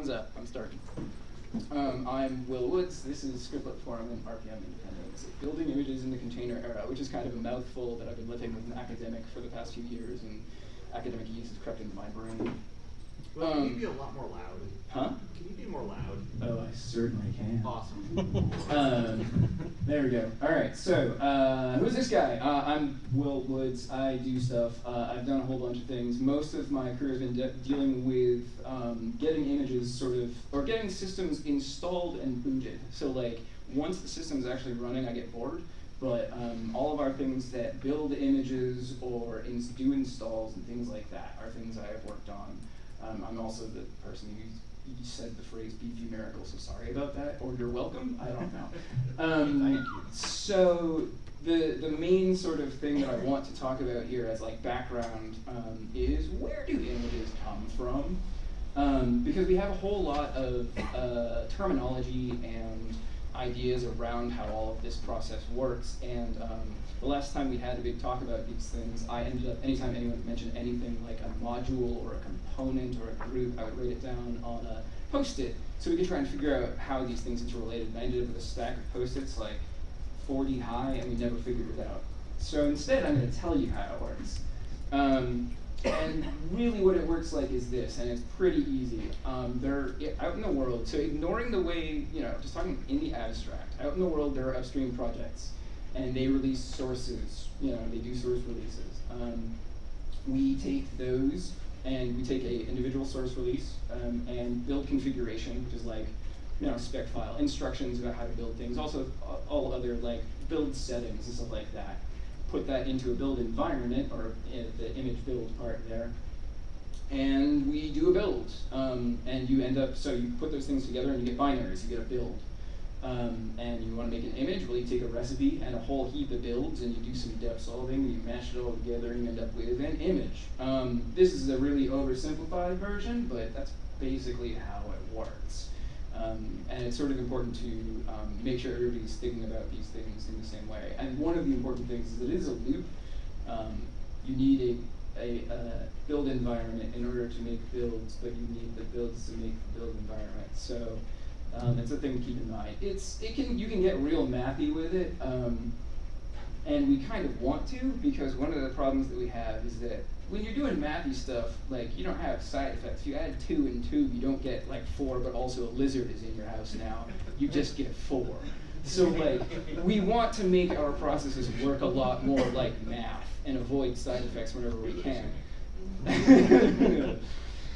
Thumbs up. I'm starting. Um, I'm Will Woods. This is Scriptlet Reform and RPM Independence. Building images in the container era, which is kind of a mouthful that I've been living with an academic for the past few years, and academic use has crept into my brain. Well, can you Um, be a lot more loud? Huh? Can you be more loud? Oh, I certainly can. Awesome. um, there we go. All right. So, uh, who's this guy? Uh, I'm Will Woods. I do stuff. Uh, I've done a whole bunch of things. Most of my career has been de- dealing with um, getting images sort of, or getting systems installed and booted. So, like, once the system is actually running, I get bored. But um, all of our things that build images or ins- do installs and things like that are things I have worked on. Um, I'm also the person who you said the phrase "Beefy Miracles," so sorry about that, or you're welcome. I don't know. Um, Thank you. So the the main sort of thing that I want to talk about here as like background um, is where do images come from? Um, because we have a whole lot of uh, terminology and ideas around how all of this process works. And um, the last time we had a big talk about these things, I ended up, anytime anyone mentioned anything like a module or a component or a group, I would write it down on a post-it so we could try and figure out how these things interrelated. And I ended up with a stack of post-its like 40 high, and we never figured it out. So instead, I'm going to tell you how it works. Um, and really what it works like is this, and it's pretty easy. Um, they're out in the world, so ignoring the way, you know, just talking in the abstract, out in the world there are upstream projects, and they release sources, you know, they do source releases. Um, we take those and we take a individual source release um, and build configuration, which is like, you know, spec file, instructions about how to build things, also uh, all other like build settings and stuff like that. Put that into a build environment or the image build part there, and we do a build. Um, and you end up, so you put those things together and you get binaries, you get a build. Um, and you want to make an image, well, you take a recipe and a whole heap of builds and you do some dep solving, and you mash it all together and you end up with an image. Um, this is a really oversimplified version, but that's basically how it works. Um, and it's sort of important to um, make sure everybody's thinking about these things in the same way. And one of the important things is it is a loop. Um, you need a, a, uh build environment in order to make builds, but you need the builds to make the build environment. So um, it's a thing to keep in mind. It's it can you can get real mathy with it, um, and we kind of want to because one of the problems that we have is that when you're doing mathy stuff, like you don't have side effects. You add two and two, you don't get like four, but also a lizard is in your house now. You just get four. So like we want to make our processes work a lot more like math and avoid side effects whenever we can.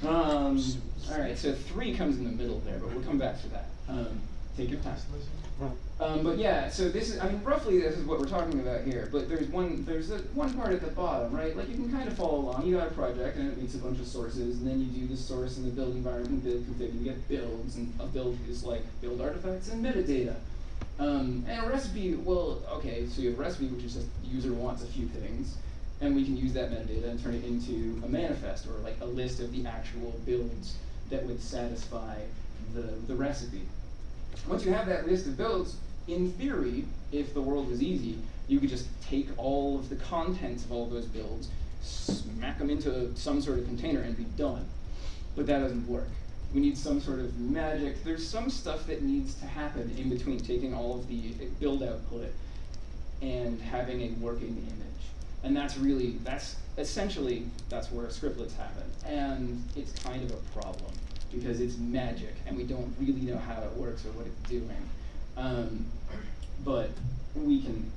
um, all right, so three comes in the middle there, but we'll come back to that. Um, take your time. Um, but yeah, so this is, I mean, roughly this is what we're talking about here. But there's one, there's a, one part at the bottom, right? Like you can kind of follow along. You got a project and it meets a bunch of sources, and then you do the source and the build environment, build config, and you get builds, and a build is like build artifacts and metadata. Um, and a recipe, well, okay, so you have a recipe, which is just the user wants a few things, and we can use that metadata and turn it into a manifest or like a list of the actual builds that would satisfy the, the recipe. Once you have that list of builds, in theory, if the world was easy, you could just take all of the contents of all of those builds, smack them into some sort of container, and be done. But that doesn't work. We need some sort of magic. There's some stuff that needs to happen in between taking all of the uh, build output and having a working image. And that's really, that's essentially, that's where scriptlets happen. And it's kind of a problem because it's magic and we don't really know how it works or what it's doing. Um, but we can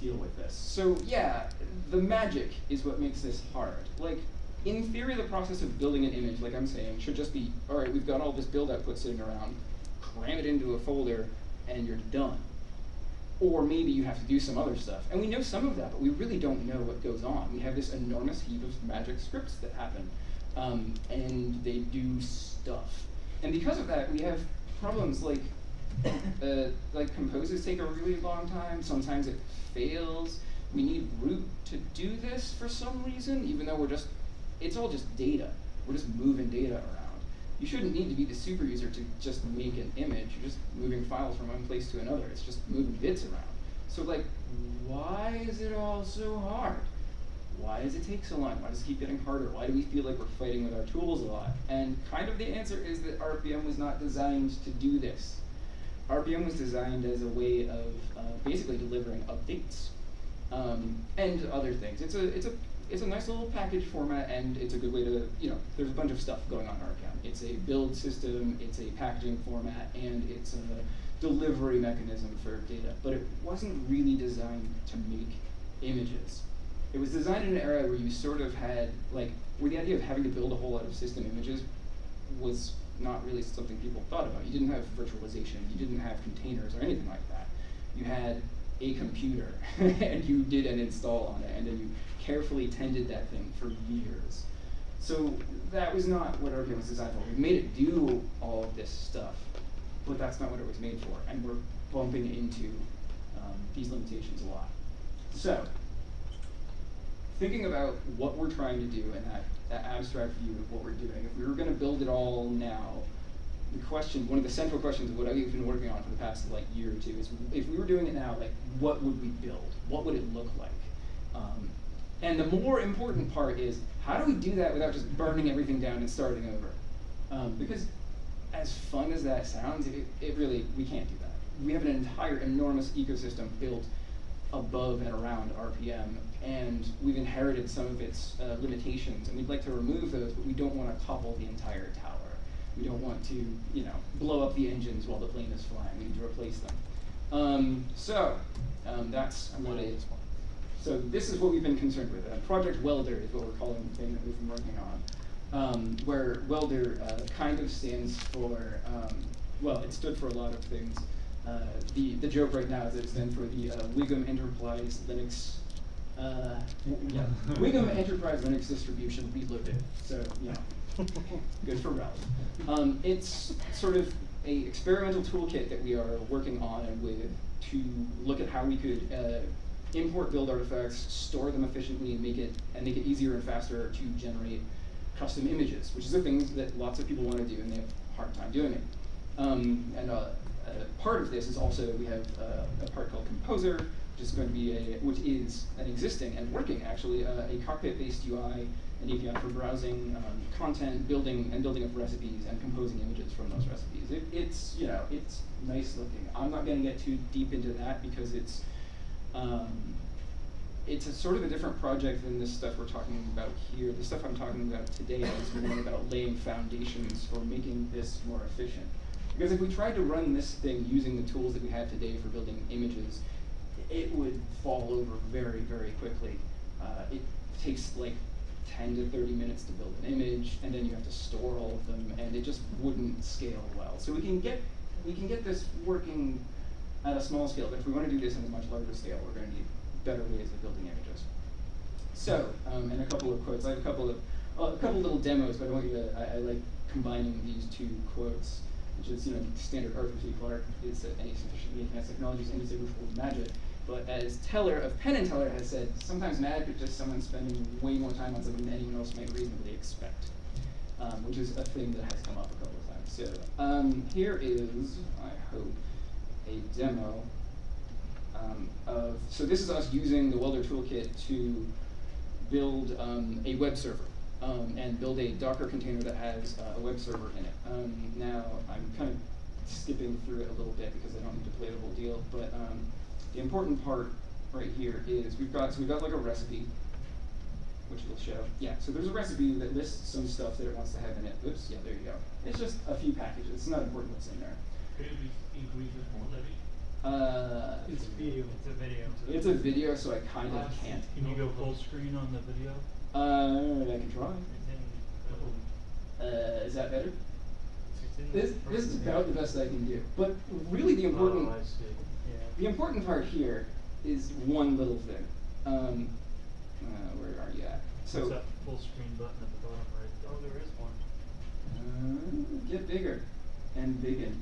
deal with this. So yeah, the magic is what makes this hard. Like, in theory, the process of building an image, like I'm saying, should just be, all right, we've got all this build output sitting around, cram it into a folder, and you're done. Or maybe you have to do some other stuff. And we know some of that, but we really don't know what goes on. We have this enormous heap of magic scripts that happen, um, and they do stuff. And because of that, we have problems like, uh, like composes take a really long time. Sometimes it fails. We need root to do this for some reason, even though we're just, it's all just data. We're just moving data around. You shouldn't need to be the super user to just make an image. You're just moving files from one place to another. It's just moving bits around. So like, why is it all so hard? Why does it take so long? Why does it keep getting harder? Why do we feel like we're fighting with our tools a lot? And kind of the answer is that RPM was not designed to do this. RPM was designed as a way of uh, basically delivering updates um, and other things. It's a it's a it's a nice little package format, and it's a good way to you know. There's a bunch of stuff going on in RPM. It's a build system, it's a packaging format, and it's a delivery mechanism for data. But it wasn't really designed to make images. It was designed in an era where you sort of had like where the idea of having to build a whole lot of system images was not really something people thought about. You didn't have virtualization, you didn't have containers or anything like that. You had a computer and you did an install on it and then you carefully tended that thing for years. So that was not what RPM was designed for. We made it do all of this stuff, but that's not what it was made for. And we're bumping into um, these limitations a lot. So thinking about what we're trying to do and that, that abstract view of what we're doing, if we were going to build it all now, the question, one of the central questions of what I've been working on for the past like year or two is, if we were doing it now, like what would we build? What would it look like? Um, and the more important part is, how do we do that without just burning everything down and starting over? Um, because as fun as that sounds, it, it really, we can't do that. We have an entire enormous ecosystem built above and around RPM, and we've inherited some of its uh, limitations, and we'd like to remove those, but we don't want to topple the entire tower. We don't want to, you know, blow up the engines while the plane is flying. We need to replace them. Um, so um, that's what it. So this is what we've been concerned with. Uh, Project Welder is what we're calling the thing that we've been working on, um, where Welder uh, kind of stands for, um, well, it stood for a lot of things. Uh, the, the joke right now is it stands for the uh, Wiggum Enterprise Linux uh, yeah, Wiggum Enterprise Linux Distribution we Reloaded. So, know, good for Ralph. Um, it's sort of a experimental toolkit that we are working on with to look at how we could uh, import build artifacts, store them efficiently, and make it and make it easier and faster to generate custom images, which is a thing that lots of people want to do and they have a hard time doing it. Um, and uh, part of this is also we have uh, a part called Composer, which is going to be a, which is an existing and working actually, uh, a cockpit-based UI, and API for browsing um, content, building and building up recipes, and composing images from those recipes. It, it's you know it's nice looking. I'm not going to get too deep into that because it's um, it's a sort of a different project than this stuff we're talking about here. The stuff I'm talking about today is more about laying foundations for making this more efficient. Because if we tried to run this thing using the tools that we have today for building images, it would fall over very, very quickly. Uh, it takes like 10 to 30 minutes to build an image, and then you have to store all of them, and it just wouldn't scale well. So we can get we can get this working at a small scale, but if we want to do this in a much larger scale, we're going to need better ways of building images. So, um, and a couple of quotes. I have a couple of well, a couple little demos, but I want you to. I, I like combining these two quotes which is you know standard Arthur C. Clarke is that any sufficiently advanced technology is indistinguishable from magic. But as Teller of Penn and Teller has said, sometimes magic is just someone spending way more time on something than anyone else might reasonably expect, um, which is a thing that has come up a couple of times. So um, here is, I hope, a demo um, of, so this is us using the Welder toolkit to build um, a web server um, and build a Docker container that has uh, a web server in it. Um, now, I'm kind of skipping through it a little bit because I don't need to play the whole deal, but the important part right here is we've got, so we've got like a recipe, which we'll show. Yeah, so there's a recipe that lists some stuff that it wants to have in it. Oops, yeah, there you go. It's just a few packages. It's not important what's in there. Could you increase this more, Levy? Uh, It's video. It's a video. it's a video, so I kind of can't. Can you go full screen on the video? Uh, I can try. Uh, is that better? This, this is about the best I can do. But really the important, Oh, I see. Yeah. The important part here is one little thing. Um, uh, where are you at? So, What's that full screen button at the bottom right there? Oh, there is one. uh, get bigger and biggin.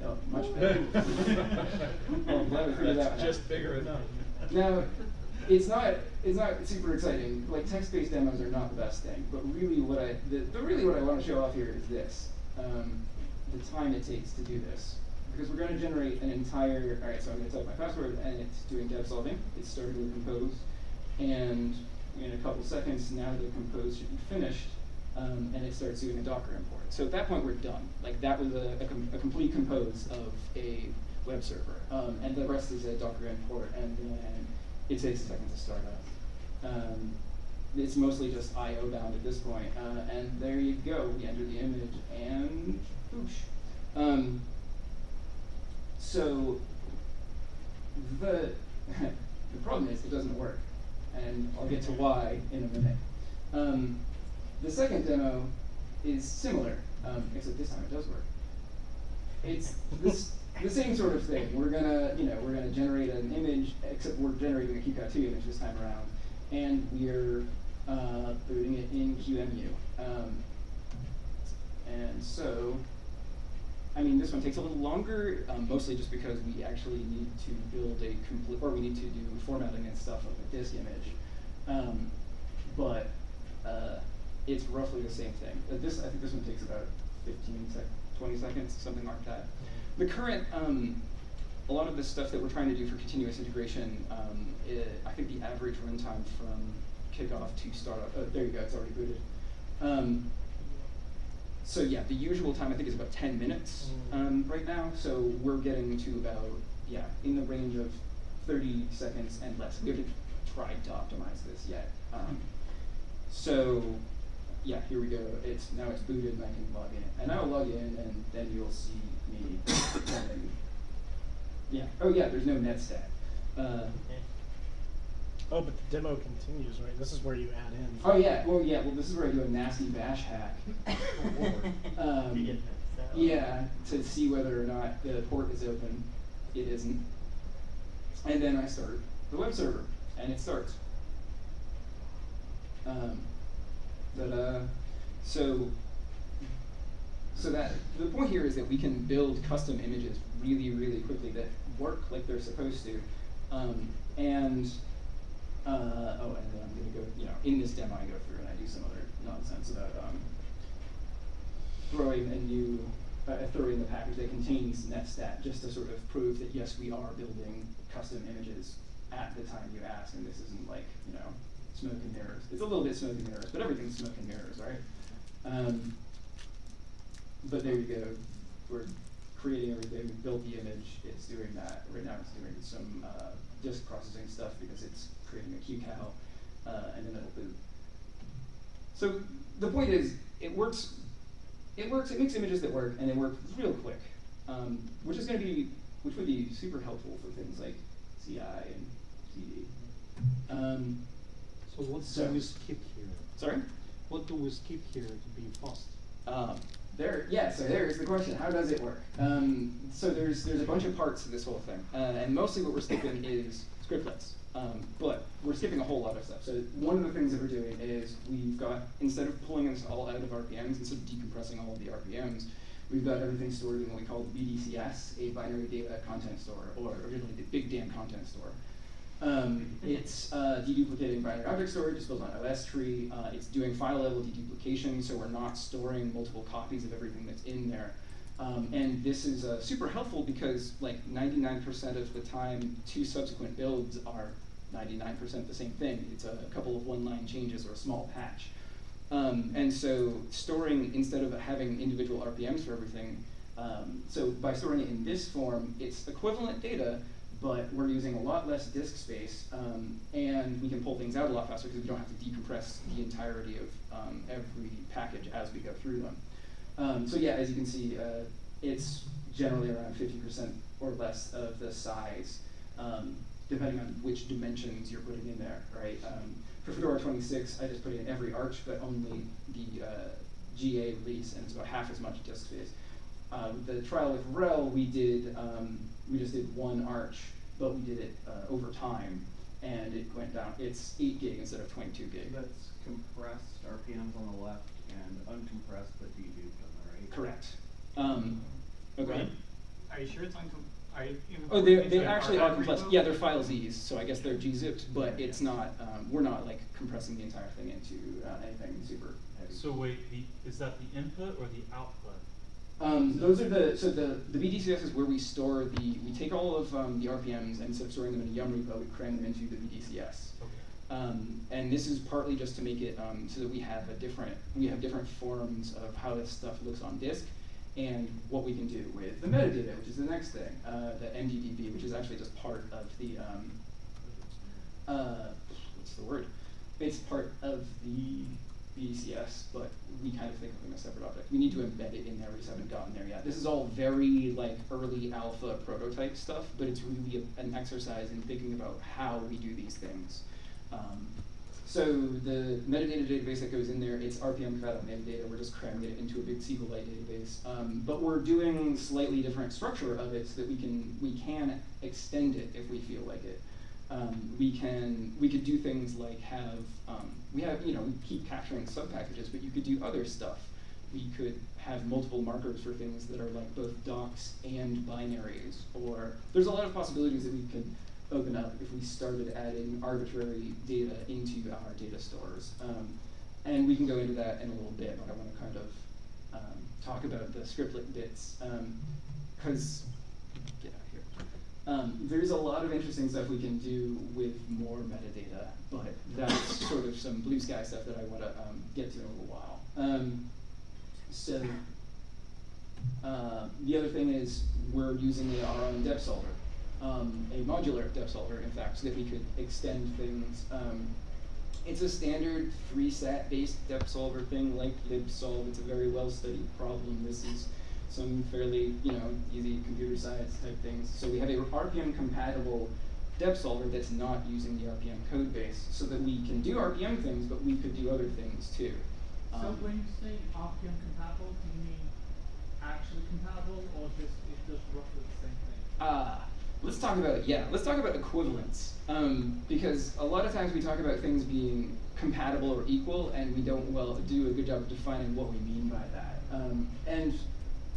No, much better. well, I'm glad we figured that one out. That's just bigger enough. Now, it's not it's not super exciting. Like text-based demos are not the best thing, but really what I the, the really what I want to show off here is this: um, the time it takes to do this. Because we're going to generate an entire. All right, so I'm going to type my password, and it's doing dep solving. It's starting with compose, and in a couple seconds, now the compose should be finished, um, and it starts doing a Docker import. So at that point, we're done. Like that was a, a, com- a complete compose of a web server, um, and the rest is a Docker import, and then it takes a second to start up. Um, it's mostly just I/O bound at this point, uh, and there you go. We enter the image, and boosh. So the the problem is it doesn't work, and I'll get to why in a minute. Um, the second demo is similar, um, except this time it does work. It's this the same sort of thing. We're gonna you know we're gonna generate an image, except we're generating a QCOW2 image this time around, and we're uh, booting it in QEMU. Um, and so I mean, this one takes a little longer, um, mostly just because we actually need to build a complete, or we need to do formatting and stuff of this image. Um, but uh, it's roughly the same thing. Uh, this, I think this one takes about 15 sec 20 seconds, something like that. The current, um, a lot of the stuff that we're trying to do for continuous integration, um, i I think the average runtime from kickoff to startup, oh, there you go, it's already booted. So yeah, the usual time I think is about 10 minutes Mm. um, right now. So we're getting to about, yeah, in the range of 30 seconds and less. We haven't tried to optimize this yet. Um, so yeah, here we go. It's now it's booted and I can log in. And I'll log in and then you'll see me. Yeah. Oh yeah, there's no netstat. Uh, Oh, but the demo continues, right? This is where you add in. oh yeah, well yeah, well this is where I do a nasty bash hack. um, You get that sound. Yeah, to see whether or not the port is open. It isn't. And then I start the web server, and it starts. Um, but uh, so so that the point here is that we can build custom images really, really quickly that work like they're supposed to, um, and uh, oh, and then I'm gonna go, you know, in this demo I go through and I do some other nonsense about um, throwing a new, uh, throwing the package that contains netstat just to sort of prove that yes, we are building custom images at the time you ask, and this isn't like, you know, smoke and mirrors. It's a little bit smoke and mirrors, but everything's smoke and mirrors, right? Um, but there you go. We're creating everything, we built the image, it's doing that. Right now it's doing some uh, disk processing stuff because it's creating a QCOW, uh, and then it'll boot. So the point is, it works. It works. It makes images that work, and they work real quick, um, which is going to be, which would be super helpful for things like CI and CD. Um, So what So- do we skip here? sorry. What do we skip here to be fast? Um, there, yeah. So there's the question: How does it work? Um, so there's there's a bunch of parts to this whole thing, uh, and mostly what we're skipping is scriptlets. Um, but we're skipping a whole lot of stuff. So one of the things that we're doing is we've got instead of pulling this all out of RPMs, instead of decompressing all of the RPMs, we've got everything stored in what we call the BDCS, a binary data content store, or originally the Big Damn Content Store. Um, it's uh, deduplicating binary object storage, it's built on OSTree, uh, it's doing file level deduplication, so we're not storing multiple copies of everything that's in there. Um, and this is uh, super helpful because like 99% of the time, two subsequent builds are 99% the same thing. It's a couple of one-line changes or a small patch. Um, and so storing, instead of having individual RPMs for everything, um, so by storing it in this form, it's equivalent data, but we're using a lot less disk space, um, and we can pull things out a lot faster because we don't have to decompress the entirety of um, every package as we go through them. Um, so yeah, as you can see, uh, it's generally around 50% or less of the size, um, depending on which dimensions you're putting in there, right? Um, for Fedora 26, I just put in every arch, but only the uh, GA release, and it's about half as much disk space. Uh, with the trial with RHEL, we did um, we just did one arch, but we did it uh, over time, and it went down. It's eight gig instead of 22 gig. That's compressed RPMs on the left and uncompressed but deduped on the right. Correct. Um, okay. Are you sure it's uncom- are Oh, they they actually are compressed. Yeah, they're file Z's, so I guess they're gzipped, but it's not. Um, we're not like compressing the entire thing into uh, anything super heavy. So wait, the, is that the input or the output? Um, those are the so the the BDCS is where we store the we take all of um, the RPMs and instead of storing them in a Yum repo, we cram them into the BDCS. Um, and this is partly just to make it um, so that we have a different we have different forms of how this stuff looks on disk and what we can do with the metadata, which is the next thing, uh, the MDDB, which is actually just part of the um, uh, what's the word? It's part of the BDCS, but we kind of think of them as separate objects. We need to embed it in there. We just haven't gotten there yet. This is all very like early alpha prototype stuff, but it's really a, an exercise in thinking about how we do these things. Um, so the metadata database that goes in there, it's RPM compatible metadata. We're just cramming it into a big SQLite database, um, but we're doing slightly different structure of it so that we can we can extend it if we feel like it. Um, we can we could do things like have um, we have you know we keep capturing sub packages, but you could do other stuff. We could have multiple markers for things that are like both docs and binaries, or there's a lot of possibilities that we could open up if we started adding arbitrary data into our data stores. Um, and we can go into that in a little bit, but I want to kind of um, talk about the scriptlet bits because here. Um, there's a lot of interesting stuff we can do with more metadata, but that's sort of some blue sky stuff that I want to um, get to in a little while. Um, so uh, the other thing is we're using our own dep solver, um, a modular dep solver, in fact, so that we could extend things. Um, it's a standard three sat based dep solver thing like libsolv. It's a very well studied problem. This is some fairly, you know, easy computer science type things. So we have a RPM compatible dep solver that's not using the RPM code base so that we can do RPM things, but we could do other things too. So Um, when you say RPM compatible, do you mean actually compatible or just it's just roughly the same thing? Ah, let's talk about yeah. Let's talk about equivalence um, because a lot of times we talk about things being compatible or equal, and we don't well do a good job of defining what we mean by that. Um, and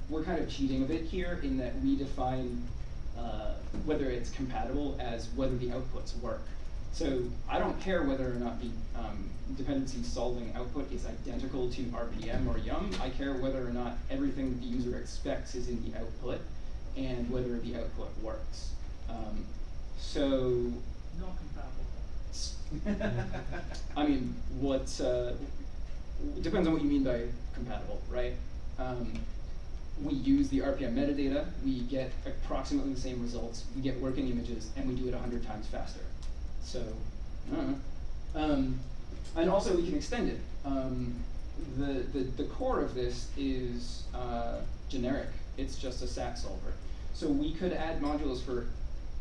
we're kind of cheating a bit here in that we define uh, whether it's compatible as whether the outputs work. So I don't care whether or not the um, dependency solving output is identical to RPM or Yum. I care whether or not everything that the user expects is in the output and whether the output works. Um, so, Not compatible. I mean, what uh, depends on what you mean by compatible, right? Um, we use the RPM metadata, we get approximately the same results, we get working images, and we do it 100 times faster. So. Um, and also we can extend it. Um, the, the, the core of this is uh, generic. It's just a SAT solver. So we could add modules for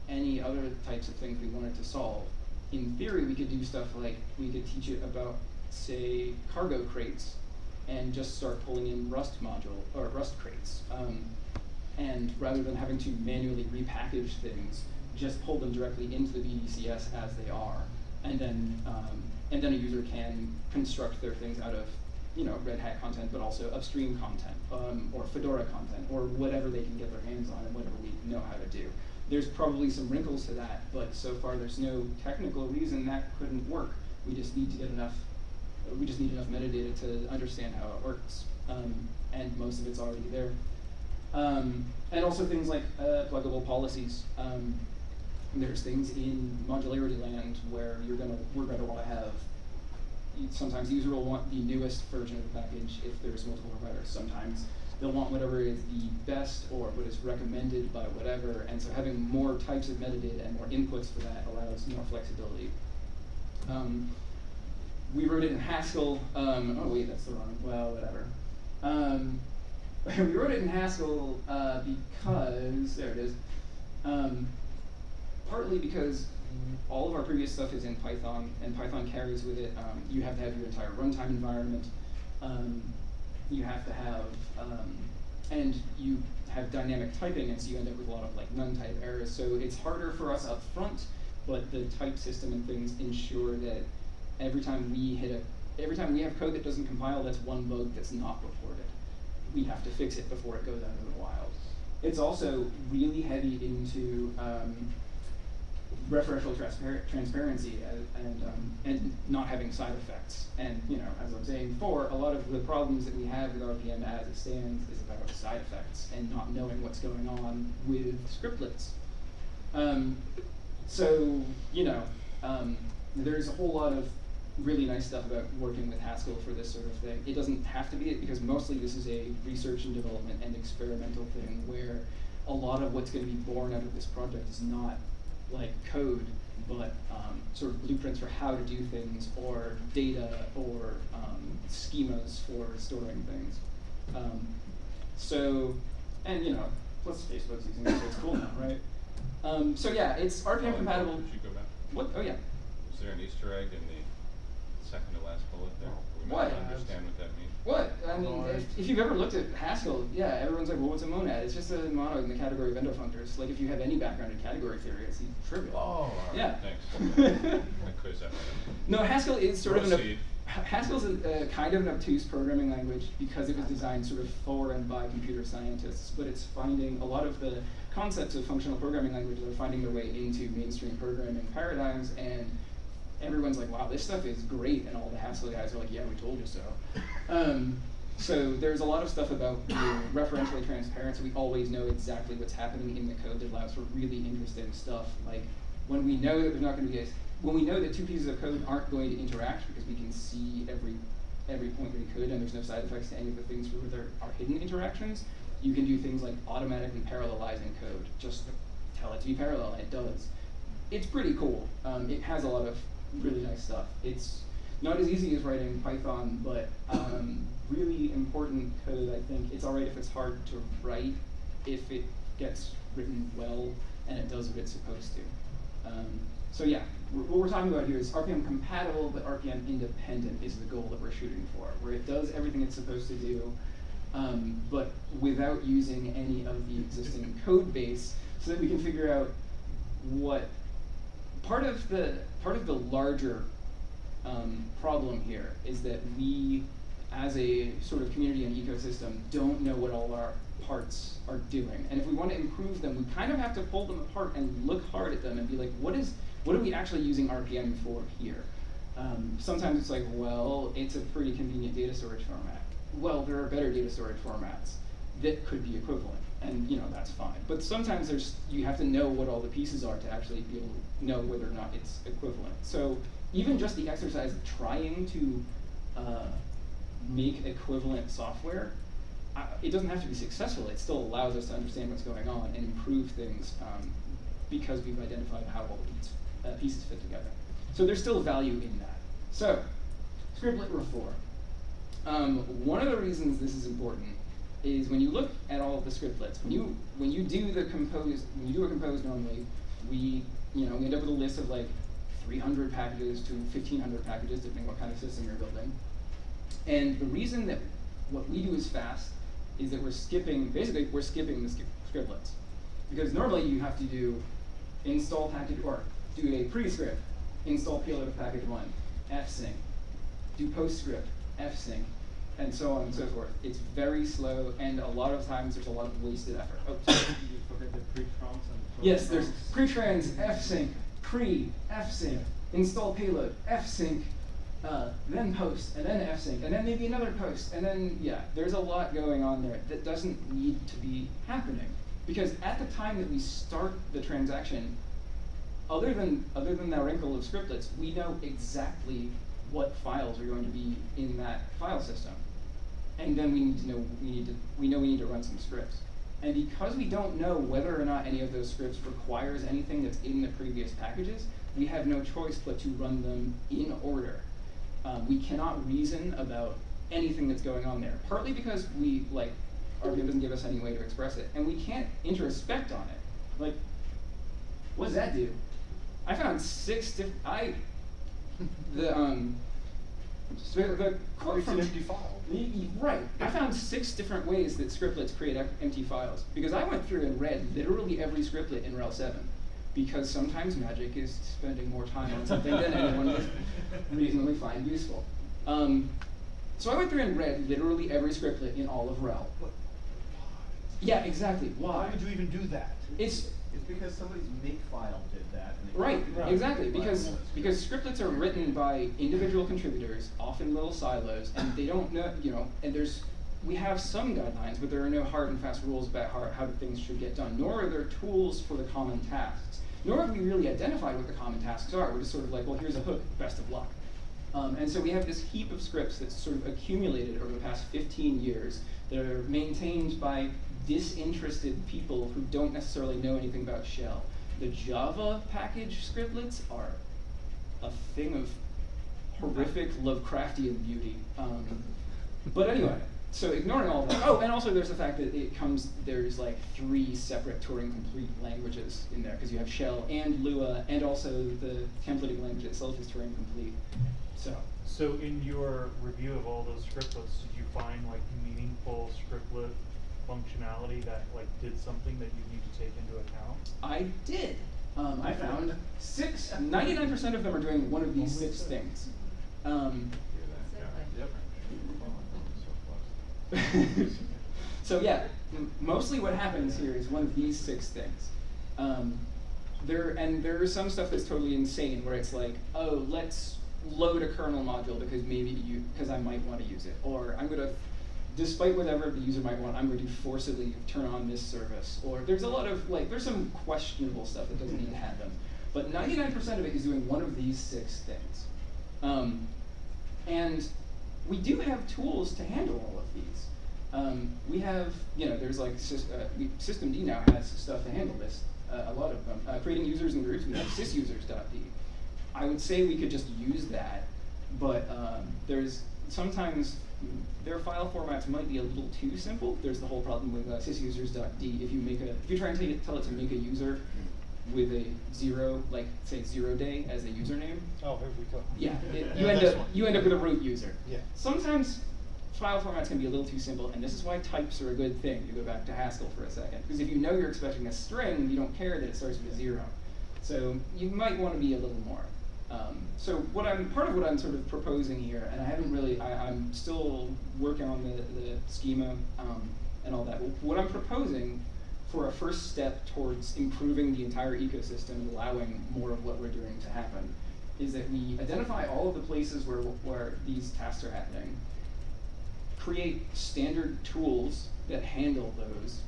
any other types of things we wanted to solve. In theory, we could do stuff like we could teach it about, say, cargo crates, and just start pulling in Rust module or Rust crates. Um, and rather than having to manually repackage things, just pull them directly into the BDCS as they are, and then um, and then a user can construct their things out of you know Red Hat content, but also upstream content um, or Fedora content or whatever they can get their hands on and whatever we know how to do. There's probably some wrinkles to that, but so far there's no technical reason that couldn't work. We just need to get enough. We just need enough metadata to understand how it works, um, and most of it's already there. Um, and also things like uh, pluggable policies. Um, there's things in modularity land where you're gonna we're gonna want to have. Sometimes the user will want the newest version of the package if there's multiple providers. Sometimes they'll want whatever is the best or what is recommended by whatever. And so having more types of metadata and more inputs for that allows more flexibility. Um, we wrote it in Haskell. Um, oh wait, that's the wrong. Well, whatever. Um, we wrote it in Haskell uh, because there it is. Um, partly because all of our previous stuff is in Python, and Python carries with it. Um, you have to have your entire runtime environment. Um, you have to have, um, and you have dynamic typing, and so you end up with a lot of like none-type errors. So it's harder for us up front, but the type system and things ensure that every time we hit a, every time we have code that doesn't compile, that's one bug that's not reported. We have to fix it before it goes out into the wild. It's also really heavy into um, referential transpar- transparency and and, um, and not having side effects. And you know, as I was saying before, a lot of the problems that we have with RPM as it stands is about side effects and not knowing what's going on with scriptlets. Um, so you know, um, there's a whole lot of really nice stuff about working with Haskell for this sort of thing. It doesn't have to be it because mostly this is a research and development and experimental thing where a lot of what's going to be born out of this project is not like code, but um, sort of blueprints for how to do things or data or um, schemas for storing things. Um, so, and you know, plus Facebook's using it, so it's cool now, right? Um, so yeah, it's RPM Oh, compatible. Should go back? What? Oh yeah. Is there an Easter egg in the second to last bullet there? We might What? not understand what that means. What? I mean, if, if you've ever looked at Haskell, yeah, everyone's like, well, what's a monad? It's just a monoid in the category of endofunctors. Like, if you have any background in category theory, it's trivial. Oh, all right, yeah. thanks. That clears that one up. No, Haskell is sort of an Proceed. ob- Haskell's a, uh, kind of an obtuse programming language because it was designed sort of for and by computer scientists, but it's finding a lot of the concepts of functional programming languages are finding their way into mainstream programming paradigms, and everyone's like, "Wow, this stuff is great," and all the Haskell guys are like, "Yeah, we told you so." Um, so there's a lot of stuff about referentially transparent, so we always know exactly what's happening in the code that allows for really interesting stuff. Like when we know that there's not going to be a, when we know that two pieces of code aren't going to interact because we can see every every point that it could, and there's no side effects to any of the things where there are hidden interactions, you can do things like automatically parallelizing code. Just tell it to be parallel, and it does. It's pretty cool. Um, it has a lot of really nice stuff. It's not as easy as writing Python, but um, really important code. I think it's alright if it's hard to write, if it gets written well and it does what it's supposed to. Um, so yeah, what we're talking about here is RPM compatible, but RPM independent is the goal that we're shooting for, where it does everything it's supposed to do, um, but without using any of the existing code base, so that we can figure out what part of the part of the larger um, problem here is that we, as a sort of community and ecosystem, don't know what all our parts are doing. And if we want to improve them, we kind of have to pull them apart and look hard at them and be like, what is what are we actually using RPM for here? Um, sometimes it's like, well, it's a pretty convenient data storage format. Well, there are better data storage formats that could be equivalent, and you know that's fine. But sometimes there's you have to know what all the pieces are to actually be able to know whether or not it's equivalent. So even just the exercise of trying to uh, make equivalent software, it doesn't have to be successful. It still allows us to understand what's going on and improve things um, because we've identified how all the uh, pieces fit together. So there's still value in that. So, scriptlet reform. Um, one of the reasons this is important is when you look at all the scriptlets, when you when you do the compose when you do a compose normally, we you know we end up with a list of like 300 packages to 1500 packages depending what kind of system you're building. And the reason that what we do is fast is that we're skipping basically we're skipping the scriptlets because normally you have to do install package or do a pre-script, install payload of package one, fsync, do postscript, fsync, and so on and so forth. It's very slow, and a lot of times there's a lot of wasted effort. Oh, sorry. You forget the Yes, there's pre-trans, fsync, pre, fsync, install payload, fsync, uh, then post, and then fsync, and then maybe another post, and then yeah, there's a lot going on there that doesn't need to be happening. Because at the time that we start the transaction, other than other than that wrinkle of scriptlets, we know exactly what files are going to be in that file system. And then we need to know we need to we know we need to run some scripts. And because we don't know whether or not any of those scripts requires anything that's in the previous packages, we have no choice but to run them in order. Um, we cannot reason about anything that's going on there. Partly because we like RPM doesn't give us any way to express it, and we can't introspect on it. Like, what does that do? I found six different. I the um so the quote It's an from empty file. Right. I found six different ways that scriptlets create em- empty files because I went through and read literally every scriptlet in RHEL 7 because sometimes magic is spending more time on something than anyone would reasonably find useful. Um, so I went through and read literally every scriptlet in all of RHEL. Yeah, exactly. Why? Why would you even do that? It's It's because somebody's makefile did that. And Right, right. exactly, because because scriptlets are written by individual contributors, often little silos, and they don't know, you know, and there's we have some guidelines, but there are no hard and fast rules about how, how things should get done, nor are there tools for the common tasks. nor have we really identified what the common tasks are. We're just sort of like, well, here's a hook, best of luck. Um, and so we have this heap of scripts that's sort of accumulated over the past 15 years that are maintained by disinterested people who don't necessarily know anything about shell. The Java package scriptlets are a thing of horrific Lovecraftian beauty. Um, but anyway, so ignoring all that. Oh, and also there's the fact that it comes, there's like three separate Turing complete languages in there, because you have Shell and Lua, and also the templating language itself is Turing complete. So, So in your review of all those scriptlets, did you find like meaningful scriptlet functionality that like did something that you need to take into account? I did. Um, I found six, 99% of them are doing one of these six things. Um, so yeah, mostly what happens here is one of these six things. Um, there and there is some stuff that's totally insane where it's like, oh, let's load a kernel module because maybe you because I might want to use it, or I'm gonna, despite whatever the user might want, I'm going to forcibly turn on this service. Or there's a lot of like there's some questionable stuff that doesn't need to happen, but 99% of it is doing one of these six things. Um, and we do have tools to handle all of these. Um, we have, you know, there's like, uh, we, Systemd now has stuff to handle this, uh, a lot of them. Uh, creating users and groups, we have sysusers.d. I would say we could just use that, but um, there's sometimes their file formats might be a little too simple. There's the whole problem with uh, sysusers.d. If you make a, if you try and take it, tell it to make a user with a zero, like say zero day as a username, Oh, here we go. yeah, it, Yeah, you end up one. you end up with a root user. Yeah. Sometimes file formats can be a little too simple, and this is why types are a good thing. To go back to Haskell for a second, because if you know you're expecting a string, you don't care that it starts with a zero. So you might want to be a little more. Um, so what I'm part of what I'm sort of proposing here, and I haven't really, I, I'm still working on the, the schema um, and all that. What I'm proposing for a first step towards improving the entire ecosystem and allowing more of what we're doing to happen is that we identify all of the places where, where these tasks are happening, create standard tools that handle those,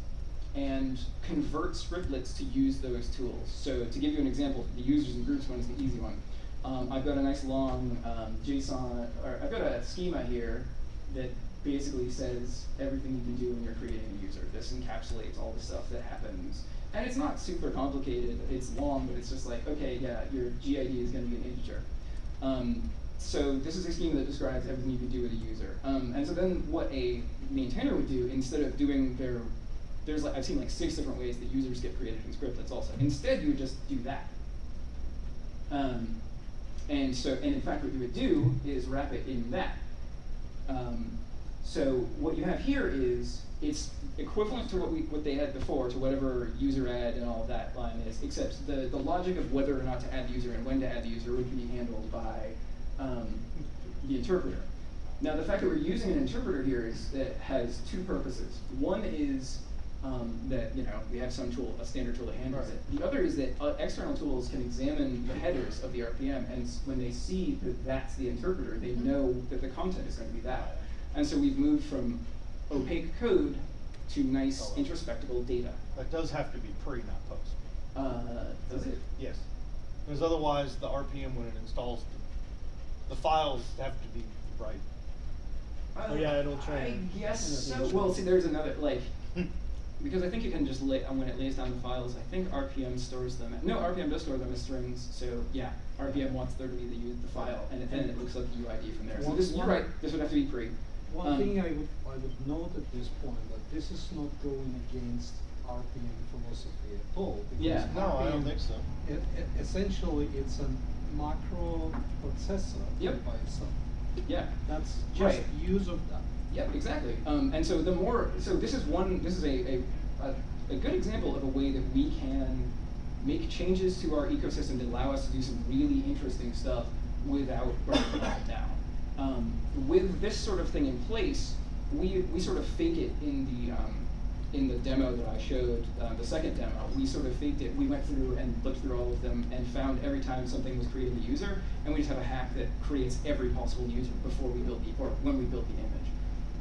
and convert scriptlets to use those tools. So to give you an example, the users and groups one is the easy one. Um, I've got a nice long um, JSON, or I've got a schema here that basically says everything you can do when you're creating a user. This encapsulates all the stuff that happens. And it's not super complicated, it's long, but it's just like, okay, yeah, your GID is gonna be an integer. Um, so this is a schema that describes everything you can do with a user. Um, and so then what a maintainer would do, instead of doing their, there's like, I've seen like six different ways that users get created in scriptlets also. Instead, you would just do that. Um, and so, and in fact, what you would do is wrap it in that. Um, so what you have here is it's equivalent to what we what they had before to whatever user add and all of that line is, except the, the logic of whether or not to add the user and when to add the user would be handled by um, the interpreter. Now the fact that we're using an interpreter here is that has two purposes. One is um, that you know we have some tool, a standard tool that handles Right. it. The other is that uh, external tools can examine the headers of the RPM, and when they see that that's the interpreter, they know that the content is going to be that. And so we've moved from opaque code to nice Oh, introspectable data. That does have to be pre, not post. Uh, does it? Yes. Because otherwise, the RPM when it installs, the, the files have to be right. Uh, Oh, yeah, it'll I train. guess It'll so. Well, see, there's another like because I think you can just lay when it lays down the files. I think RPM stores them. No, RPM does store them as strings. So yeah, RPM wants there to be the the file, and then it looks like the UID from there. So this, you're right. This would have to be pre. One Um, thing I would, I would note at this point, that this is not going against RPM philosophy at all. because Yeah. No, I don't think so. e- e- essentially, it's a macro processor Yep. by itself. Yeah. That's just Right. use of that. Yeah, exactly. Um, and so the more, so this is one, this is a, a, a, good example of a way that we can make changes to our ecosystem that allow us to do some really interesting stuff without burning it down. Um, with this sort of thing in place, we, we sort of fake it in the, um, in the demo that I showed, uh, the second demo, we sort of faked it. We went through and looked through all of them and found every time something was creating a user, and we just have a hack that creates every possible user before we build the, or when we build the image.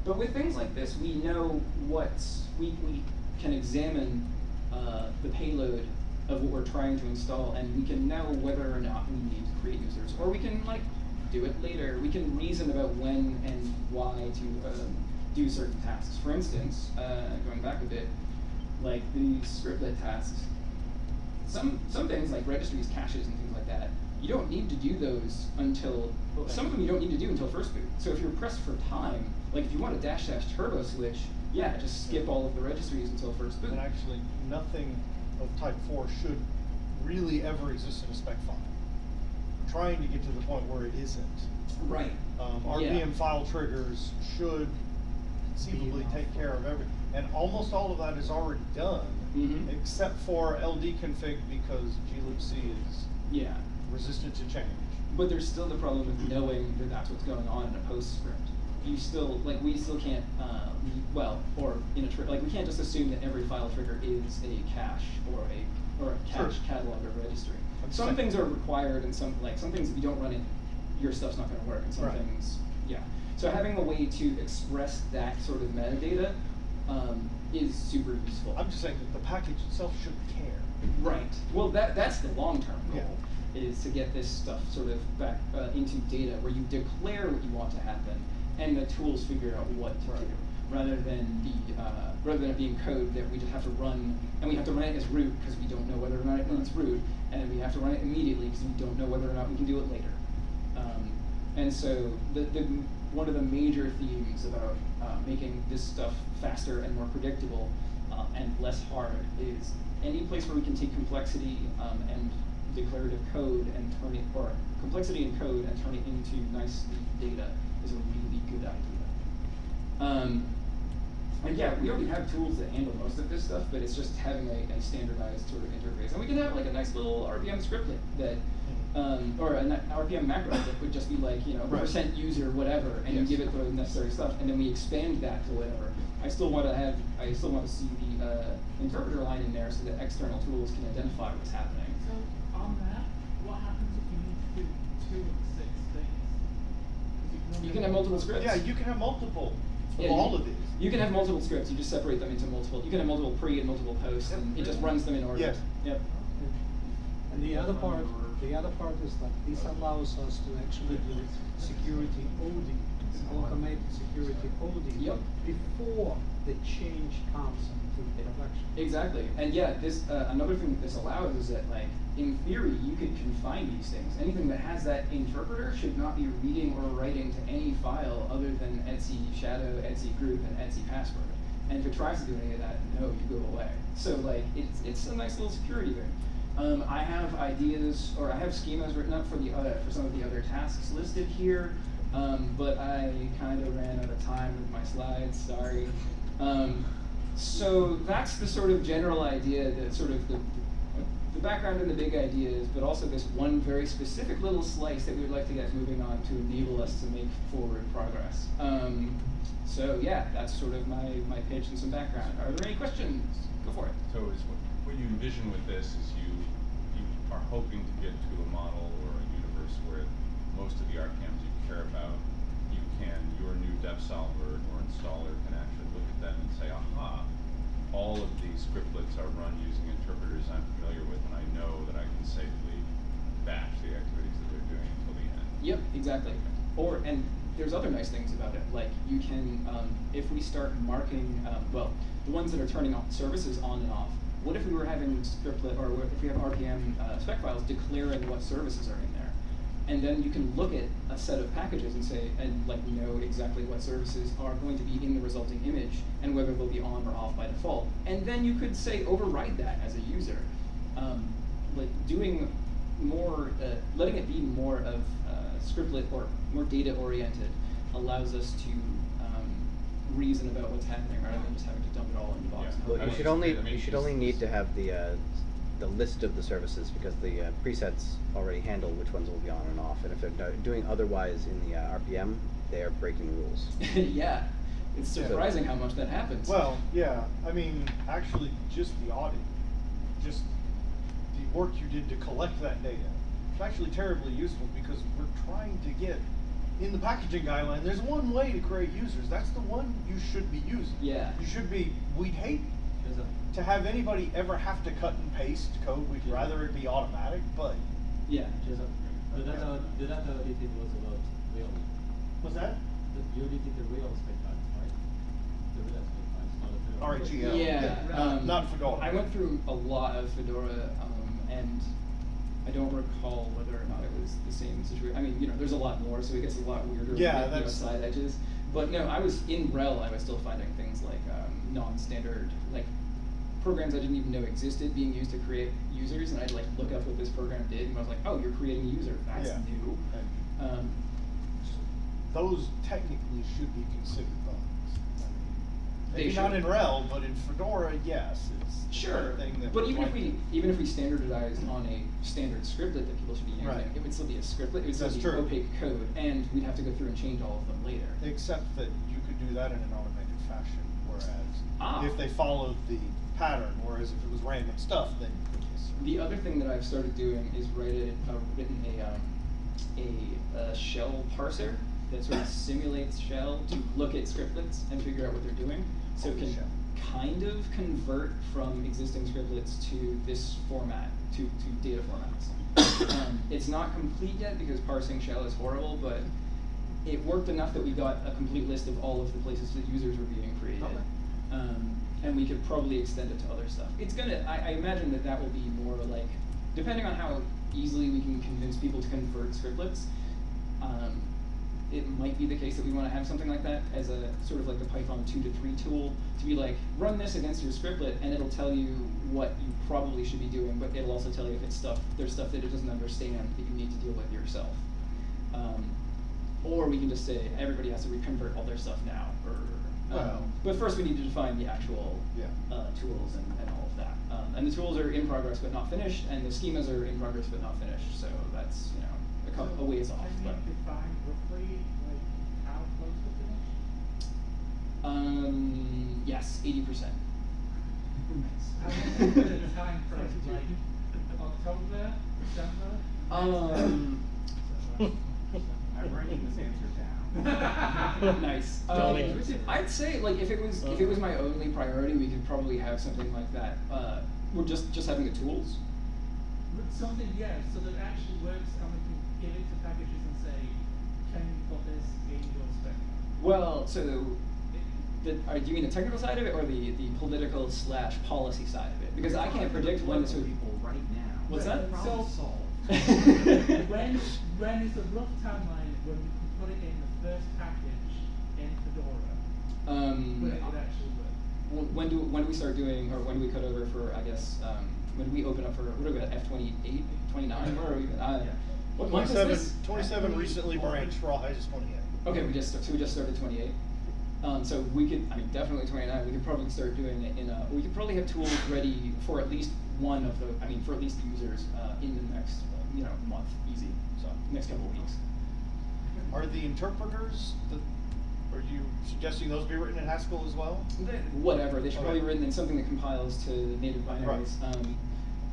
But with things like this, we know what we, we can examine uh, the payload of what we're trying to install, and we can know whether or not we need to create users, or we can like do it later. We can reason about when and why to um, do certain tasks. For instance, uh, going back a bit, like the scriptlet tasks, some some things like registries, caches, and things like that, you don't need to do those until some of them you don't need to do until first boot. So if you're pressed for time, like if you want a dash dash turbo switch, yeah, just skip all of the registries until first boot. And actually, nothing of type four should really ever exist in a spec file. We're Trying to get to the point where it isn't. Right. Um, Yeah. File triggers should conceivably take care of everything. and almost all of that is already done. Mhm. Except for LD config because glibc is Yeah. resistant to change. But there's still the problem with knowing that that's what's going on in a postscript. You still, like, we still can't, uh, well, or in a, like, we can't just assume that every file trigger is a cache or a, or a cache Sure. catalog or registry. I'm Some things are required and some, like, some things if you don't run it, your stuff's not gonna work, and some Right. things, yeah. So having a way to express that sort of metadata, um, is super useful. I'm just saying that the package itself shouldn't care. Right. Well, that that's the long term goal. Yeah. Is to get this stuff sort of back uh, into data where you declare what you want to happen, and the tools figure out what to do, rather than the uh, rather than it being code that we just have to run, and we have to run it as root because we don't know whether or not it needs root, and then we have to run it immediately because we don't know whether or not we can do it later. Um, and so the, the one of the major themes about uh, making this stuff faster and more predictable uh, and less hard is any place where we can take complexity um, and declarative code and turn it, or complexity in code and turn it into nice data is a really good idea. Um, and yeah, we already have tools that handle most of this stuff, but it's just having a, a standardized sort of interface. And we can have like a nice little RPM scriptlet that, um, or an RPM macro that would just be like, you know, Right. percent user whatever, and Yes. you give it the necessary stuff, and then we expand that to whatever. I still want to have, I still want to see the uh, interpreter line in there so that external tools can identify what's happening. So on that, what happens if you need to do two of the six things? 'Cause You can have multiple scripts. Yeah, you can have multiple Yeah, all you- of these. You can have multiple scripts. You just separate them into multiple. You can have multiple pre and multiple post, Yep. and it just runs them in order. Yes. Yep. And the other part, the other part is that this allows us to actually do security OD, automated security auditing Yep. Before the change comes into production. Exactly. And yeah, this uh, another thing that this allows is that like in theory you could confine these things. Anything that has that interpreter should not be reading or writing to any file other than etc shadow, etc group, and etc password. And if it tries to do any of that, no, you go away. So like it's it's a nice little security thing. Um, I have ideas or I have schemas written up for the uh, for some of the other tasks listed here. Um, but I kind of ran out of time with my slides. Sorry. Um, so that's the sort of general idea, that sort of the, the background and the big ideas, but also this one very specific little slice that we would like to get moving on to enable us to make forward progress. Um, so yeah, that's sort of my, my pitch and some background. Are there any questions? Go for it. So is what, what you envision with this is you, you are hoping to get to a model or a universe where most of the RPMs you care about, you can, your new dep solver or installer can them and say, aha, all of these scriptlets are run using interpreters I'm familiar with and I know that I can safely batch the activities that they're doing until the end. Yep, exactly. Or and there's other nice things about it. Like you can, um, if we start marking, um, well, the ones that are turning off services on and off. What if we were having scriptlet, or if we have RPM uh, spec files declaring what services are in and then you can look at a set of packages and say, and like know exactly what services are going to be in the resulting image, and whether they'll be on or off by default. And then you could say override that as a user. Um, like doing more, uh, letting it be more of uh, scriptlet or more data oriented allows us to um, reason about what's happening rather than just having to dump it all in the box. Yeah. and Well, you should only, I mean, you should only need to have the, uh, the list of the services because the uh, presets already handle which ones will be on and off. And if they're do- doing otherwise in the uh, RPM, they are breaking rules. yeah, it's Yeah. surprising how much that happens. Well, yeah, I mean, actually, just the audit, just the work you did to collect that data, it's actually terribly useful because we're trying to get, in the packaging guideline, there's one way to create users, that's the one you should be using. Yeah. You should be, we'd hate to have anybody ever have to cut and paste code, we'd rather it be automatic, but. Yeah. Just, the data, the data edited was about real. Was that? The, you edited the real spec files, right? The real spec files, not the Fedora. RHEL. Yeah, Yeah, um, not Fedora. I went through a lot of Fedora, um, and I don't recall whether or not it was the same situation. I mean, you know, there's a lot more, so it gets a lot weirder with Yeah, like, you know, that's- side edges. But no, I was in RHEL. I was still finding things like um, non-standard, like programs I didn't even know existed being used to create users, and I'd like look up what this program did, and I was like, oh, you're creating a user. That's Yeah. new. Um, those technically should be considered bugs. I mean, maybe not in RHEL, but in Fedora, yes, it's Sure, thing that. but even if we even if we standardized on a standard scriptlet that people should be using, Right. it would still be a scriptlet. It would still That's be true. opaque code, and we'd have to go through and change all of them later. Except that you could do that in an automated. If they followed the pattern, whereas if it was random stuff, then you. The other thing that I've started doing is write uh, written a um, a, uh shell parser that sort of simulates shell to look at scriptlets and figure out what they're doing. So it can shell. kind of convert from existing scriptlets to this format, to, to data formats. um, it's not complete yet because parsing shell is horrible, but it worked enough that we got a complete list of all of the places that users were being created. Okay. Um, and we could probably extend it to other stuff. It's gonna, I, I imagine that that will be more like, depending on how easily we can convince people to convert scriptlets, um, it might be the case that we want to have something like that as a sort of like the Python 2 to 3 tool to be like, run this against your scriptlet and it'll tell you what you probably should be doing, but it'll also tell you if it's stuff, there's stuff that it doesn't understand that you need to deal with yourself. Um, or we can just say everybody has to reconvert all their stuff now, or um, Well- but first we need to define the actual Yeah. uh, tools and, and all of that. Um, and the tools are in progress but not finished, and the schemas are in progress but not finished. So that's you know a, couple, a ways off. Can But you define roughly, like, how close to finish? um, yes, eighty percent. How long is the time frame, like, October, December? Um, I'm writing this answer down. nice. Um, I'd say like if it was if it was my only priority, we could probably have something like that. Uh, we're just just having the tools. But Something, yeah, so that actually works and we can give it to packages and say, can you put this in your spec? Well, so the, are, do you mean the technical side of it or the, the political slash policy side of it? Because I can't predict when this would. people right now. What's that? Problem So- solved. When, when is a rough timeline when we can put it in the first package in Fedora, um, when it actually work? When do when do we start doing, or when do we cut over for? I guess um, when do we open up for what are we at? F 28, 29? Where are we? Uh, Yeah. What month is 27, this? 27 recently branched, Rawhide is twenty-eight. Okay, we just so we just started 28. Um, so we could, I mean, definitely 29. We could probably start doing it in a. We could probably have tools ready for at least one of the. I mean, for at least users uh, in the next, uh, you know, month, easy. So next couple of weeks. Are the interpreters, the, are you suggesting those be written in Haskell as well? They- Whatever, they should probably be written in something that compiles to native binaries. Um,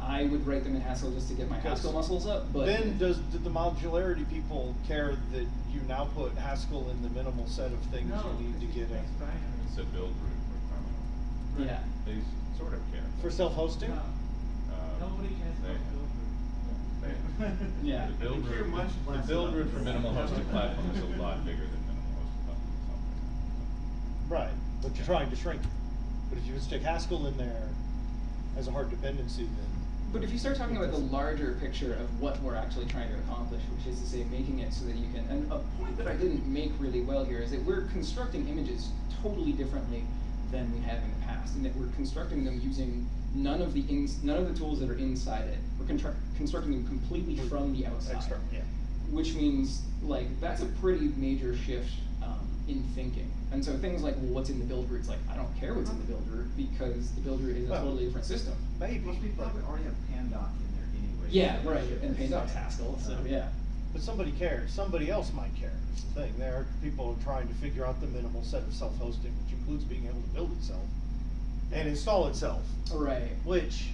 I would write them in Haskell just to get my Haskell muscles up, but Then does, did the modularity people care that you now put Haskell in the minimal set of things No, you need to get in? it's. It's a build root requirement. yeah. They sort of care. For self-hosting? No, Uh, nobody cares they- about build they- Yeah. The build They care root, much the build about for minimal hosted platform is a lot bigger than minimal hosted platform itself. Right, but you're trying to shrink it. But if you would stick Haskell in there as a hard dependency, then. But if you start talking about the larger picture of what we're actually trying to accomplish, which is to say making it so that you can, and a point that I didn't make really well here is that we're constructing images totally differently than we have in the past, and that we're constructing them using none of the ins, none of the tools that are inside it. We're constructing them completely from the outside. External, yeah. Which means like that's a pretty major shift um, in thinking. And so things like, well, what's in the build root? It's like I don't care what's in the build root because the build root is a Well, totally different system. Maybe, Plus, we but, probably already have Pandoc in there anyway. Yeah, right, and this Pandoc's stuff. Haskell, so yeah. But somebody cares, somebody else might care, is the thing. There are people trying to figure out the minimal set of self-hosting, which includes being able to build itself and install itself. Right. Which,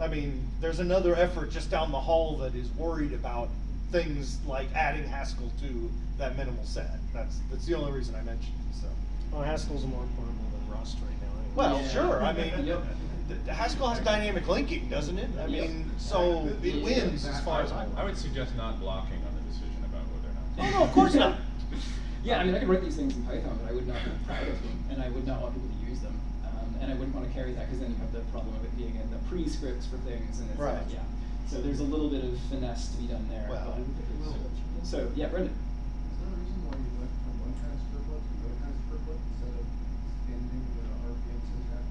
I mean, there's another effort just down the hall that is worried about things like adding Haskell to that minimal set. That's that's the only reason I mentioned it. So. Well, Haskell's more portable than Rust right now. anyway. Well, Yeah. sure. I mean, Yep. the- the Haskell has dynamic linking, doesn't it? I Yep. mean, so it wins as far as I, I'm. Would suggest not blocking on the decision about whether or not. No, no, of course not. Yeah, I mean, I could write these things in Python, but I would not be proud of them, and I would not want people to use them. Um, and I wouldn't want to carry that because then you have the problem of it being in the pre-scripts for things, and it's Right. like, yeah. So there's a little bit of finesse to be done there. Well, but, so yeah, Brendan. Is there a reason why you went from one kind of scriptlet to another kind of scriptlet instead of extending the RPM syntax?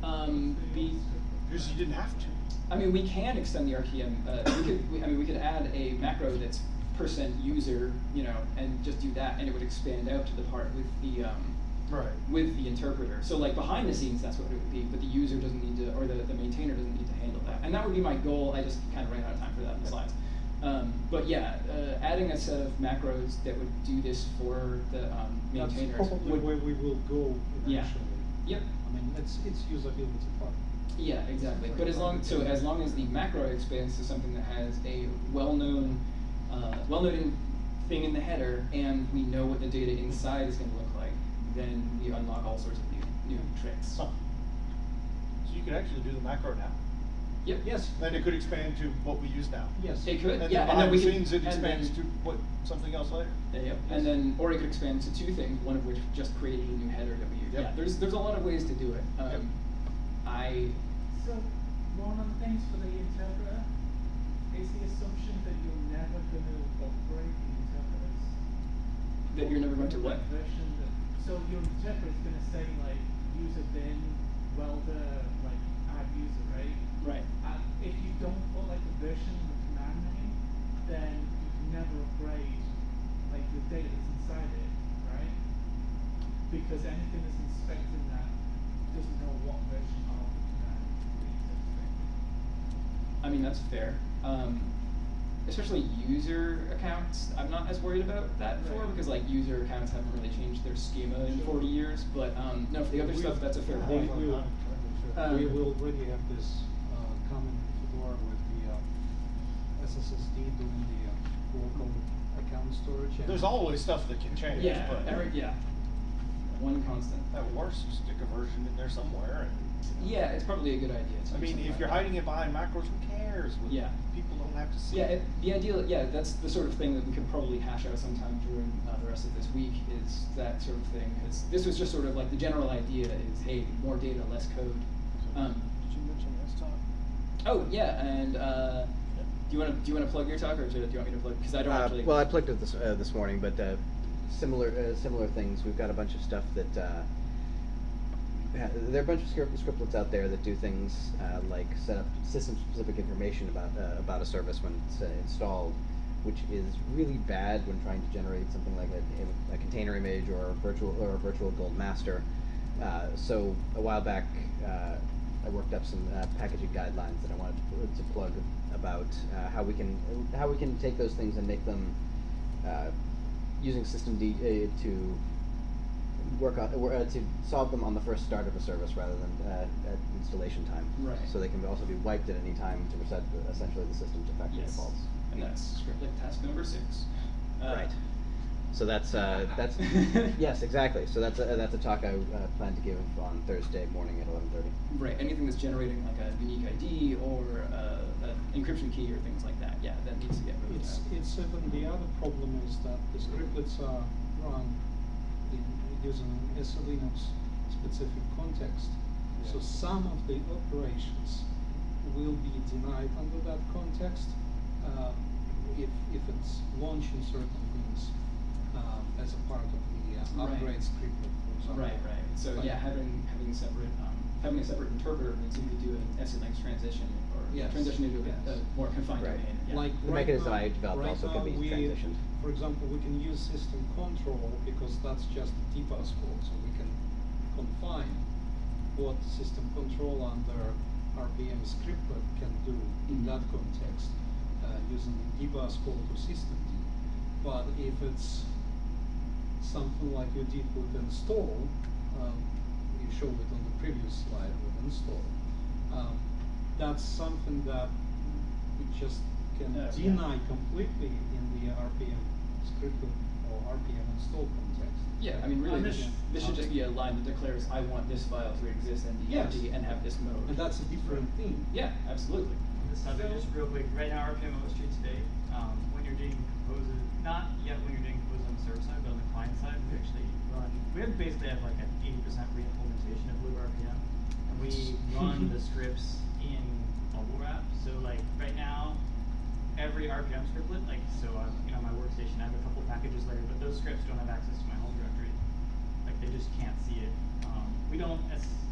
Um, the, Because you didn't have to. I mean, we can extend the RPM. Uh, we could, we, I mean, we could add a macro that's percent user, you know, and just do that, and it would expand out to the part with the um, Right. with the interpreter. So like behind the scenes, that's what it would be, but the user doesn't need to, or the, the maintainer doesn't need to handle that. And that would be my goal. I just kind of ran out of time for that in the slides. Um, but yeah, uh, adding a set of macros that would do this for the um, That's maintainers probably would. where we will go eventually. Yeah. Yep. I mean, it's, it's usability part. Yeah, exactly. But as long so as long as the macro expands to something that has a well-known, uh, well-known thing in the header, and we know what the data inside is going to look like, then we unlock all sorts of new new tricks. Huh. So you could actually do the macro now. Yep. Yes. Then it could expand to what we use now. Yes. It could. And yeah. then and then behind we the could, it expands then, to what, something else later. Yeah, yep. And then, or it could expand to two things. One of which just created a new header that we use. Yep. Yeah. There's there's a lot of ways to do it. Um, Yep. I So, one of the things for the interpreter is the assumption that you're never going to upgrade the interpreters. that you're never going to what? Version that, so your interpreter is going to say like user bin, welder, like add user, right? Right. And if you don't put like a version in the command name, then you can never upgrade like the data that's inside it, right? Because anything that's inspecting that doesn't know what version of the command it's expecting. I mean, that's fair. Um, especially user accounts, I'm not as worried about that for because like user accounts haven't really changed their schema in 40 years. But um, no, for the other We- stuff, that's a fair we point. will- Um, We will already have this, uh, common in Fedora with the, uh, SSSD doing the, uh, local account storage. and- There's always stuff that can change, yeah, but every, yeah, one constant. at worst, you stick a version in there somewhere and. You know. Yeah, it's probably a good idea. I mean, if you're that. hiding it behind macros, who cares? Well, Yeah. People don't have to see Yeah, it. it, the ideal, yeah, that's the sort of thing that we could probably hash out sometime during uh, the rest of this week is that sort of thing. Because this was just sort of like the general idea is, hey, more data, less code. Um, Did you mention desktop? oh yeah, and uh, do you want to do you want to plug your talk or do you want me to plug? Because I don't Uh, actually. Well, I plugged it this, uh, this morning, but uh, similar uh, similar things. We've got a bunch of stuff that uh, ha- there are a bunch of script, scriptlets out there that do things uh, like set up system-specific information about uh, about a service when it's uh, installed, which is really bad when trying to generate something like a, a container image or a virtual or a virtual gold master. Uh, so a while back, uh, I worked up some uh, packaging guidelines that I wanted to, to plug about how we can how we can take those things and make them using systemd to work on uh, to solve them on the first start of a service rather than uh, at installation time. Right. So they can also be wiped at any time to reset the, essentially the system to factory yes, defaults. and that's scriptlet task number six. Uh, Right. So that's uh, that's yes exactly. So that's a, that's a talk I uh, plan to give on Thursday morning at eleven thirty. Right, anything that's generating like a unique ID or uh, an encryption key or things like that, yeah, that needs to get moved It's, out. it's even, the other problem is that the scriptlets are run in, using a Linux specific context. So some of the operations will be denied under that context, uh, if, if it's launching certain things, uh, as a part of the uh, Right. upgrade scriptlet, for example. Right, right. So Like- yeah, having having separate um, having a separate interpreter means you could do an SNX transition or Yes, transition into a, yes. a more confined Right. domain. Yeah. Like The right mechanism now, I developed right also can be we, transitioned. For example, we can use system control because that's just a dbus call, so we can confine what system control under RPM scriptlet can do in Mhm. that context, uh, using the dbus call to systemd. But if it's something like you did with install, um, you showed it on the previous slide with install, um, that's something that we just can Uh, yeah. deny completely in the RPM scriptlet uh, or RPM install context. Yeah, I mean, really, this, this- this should just be a line that declares, I want this file to exist and be Yes. empty and have this mode. And that's a different thing. Yeah, absolutely. On this subject, just real quick, right now RPM OSTree today, um, when you're doing composes, not yet when you're doing compose on the server side, but on the client side, we actually run, we have basically have like an eighty percent re-implementation of libRPM. And we run the scripts in bubblewrap, so like right now, every RPM scriptlet, like, so uh, you know, my workstation, I have a couple packages later, but those scripts don't have access to my home directory. Like they just can't see it. Um, we don't,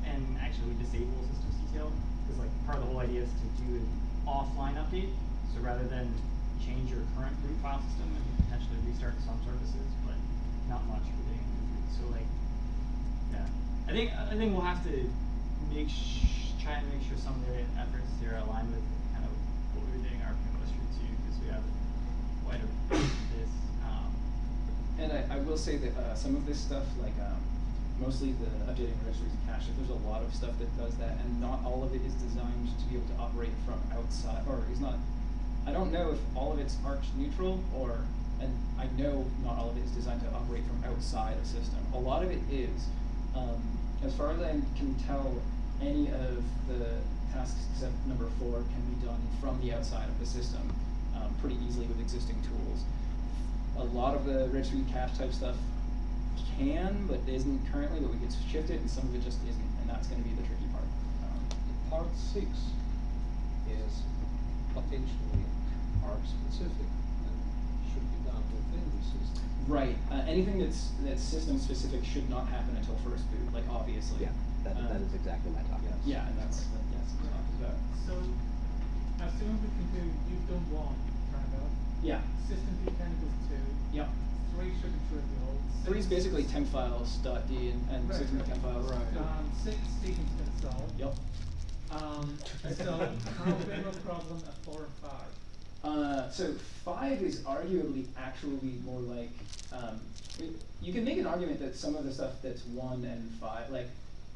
and actually we disable systemctl because like part of the whole idea is to do an offline update. So rather than change your current root file system and potentially restart some services, but not much for. So like, yeah, I think I think we'll have to make try and make sure some of the efforts here aligned with kind of what we were doing RPM OSTree too, because we have this. Um, And I, I will say that uh, some of this stuff, like um, mostly the updating registries and cache, there's a lot of stuff that does that, and not all of it is designed to be able to operate from outside, or is not. I don't know if all of it's arch neutral, or, and I know not all of it is designed to operate from outside a system. A lot of it is. Um, as far as I can tell, any of the tasks except number four can be done from the outside of the system pretty easily with existing tools a lot of the registry cache type stuff can, but isn't currently, but we could shift it, and some of it just isn't, and that's gonna be the tricky part. Um, Part six is potentially Arch specific and should be done within the system. Right, uh, anything that's, that's system specific should not happen until first boot, like obviously. Yeah, that, that Um, is exactly my topic. yes. Yeah, and that's, that- that's what I'm talking about. So, assume we can do, you've done one, kind of. Yeah, System D chemicals two. yeah. Three should be trivial. Three's Six- basically temp files, dot D, and, and Right, system right. temp files. Right. Um, six, Stephen's gonna solve. Yep. Um, so, how big a problem at four and five? Uh, so five is arguably actually more like um, you can make an argument that some of the stuff that's one and five, like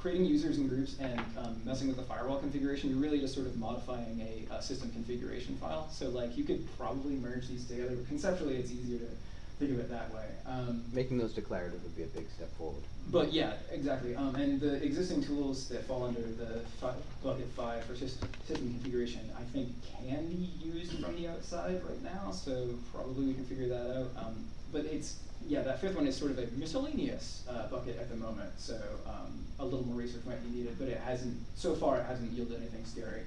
creating users and groups and um, messing with the firewall configuration, you're really just sort of modifying a, uh system configuration file. So like you could probably merge these together, but conceptually it's easier to think of it that way. Um, Making those declarative would be a big step forward. but yeah, exactly. Um, and the existing tools that fall under the bucket five for system, system configuration, I think can be used from the outside right now. So probably we can figure that out. Um, but it's yeah, that fifth one is sort of a miscellaneous uh, bucket at the moment. So um, a little more research might be needed, but it hasn't so far. It hasn't yielded anything scary.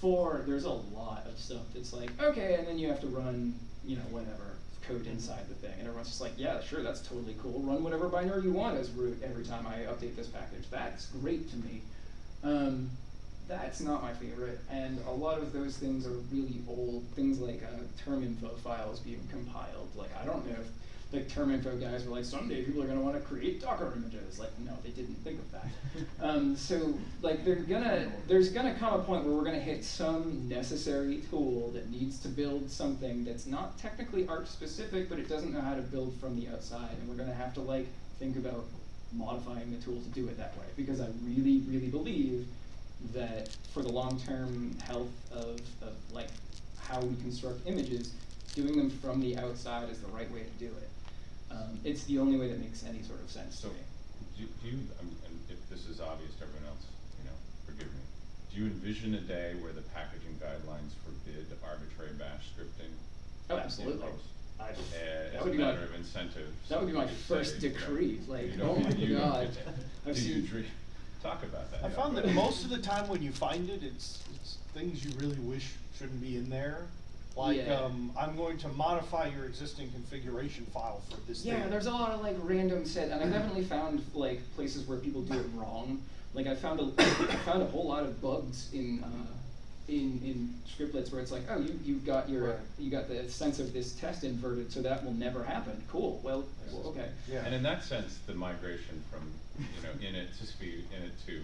Four, there's a lot of stuff that's like okay, and then you have to run you know whatever code inside the thing, and everyone's just like, yeah, sure, that's totally cool. Run whatever binary you want as root every time I update this package. That's great to me. Um, that's not my favorite, and a lot of those things are really old. Things like uh, terminfo files being compiled. Like I don't know if the terminfo guys were like, someday people are going to want to create Docker images. Like, no, they didn't think of that. um, so, like, they're gonna, there's gonna come a point where we're gonna hit some necessary tool that needs to build something that's not technically Arch specific, but it doesn't know how to build from the outside, and we're gonna have to like think about modifying the tool to do it that way. Because I really, really believe that for the long-term health of, of like how we construct images, doing them from the outside is the right way to do it. Um, it's the only way that makes any sort of sense So, to me. do, do you, um, and if this is obvious to everyone else, you know, forgive me. Do you envision a day where the packaging guidelines forbid arbitrary bash scripting? Oh, absolutely. post? I- Uh, that as a would be my- matter of incentive. that would be my first say, you know, decree, like, you know, oh my you- God. I've Do you seen- dream, talk about that. I found go that most of the time when you find it, it's, it's things you really wish shouldn't be in there. Like, Yeah. um, I'm going to modify your existing configuration file for this thing. Yeah, there's a lot of like random set, and I've definitely found like places where people do it wrong. Like I found a, I found a whole lot of bugs in uh, in in scriptlets where it's like, oh, you you got your Right. you got the sense of this test inverted, so that will never happen. Cool. Well, well okay. Yeah. And in that sense, the migration from, you know, init to speed, init to